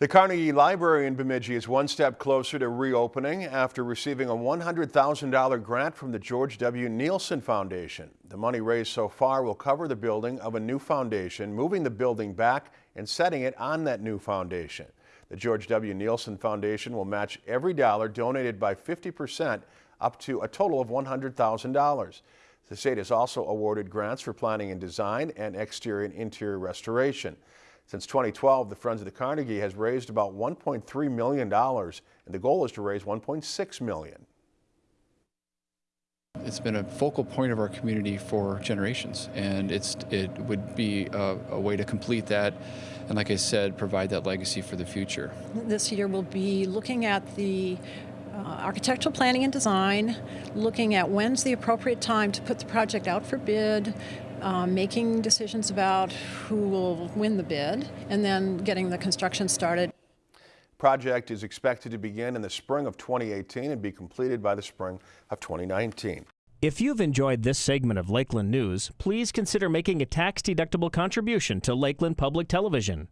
The Carnegie Library in Bemidji is one step closer to reopening after receiving a $100,000 grant from the George W. Neilson Foundation. The money raised so far will cover the building of a new foundation, moving the building back and setting it on that new foundation. The George W. Neilson Foundation will match every dollar donated by 50% up to a total of $100,000. The state has also awarded grants for planning and design and exterior and interior restoration. Since 2012, the Friends of the Carnegie has raised about $1.3 million, and the goal is to raise 1.6 million. It's been a focal point of our community for generations, and it's it would be a, a, way to complete that, and like I said, provide that legacy for the future. This year we'll be looking at the uh, architectural planning and design, looking at when's the appropriate time to put the project out for bid, um, making decisions about who will win the bid, and then getting the construction started. Project is expected to begin in the spring of 2018 and be completed by the spring of 2019. If you've enjoyed this segment of Lakeland News, please consider making a tax-deductible contribution to Lakeland Public Television.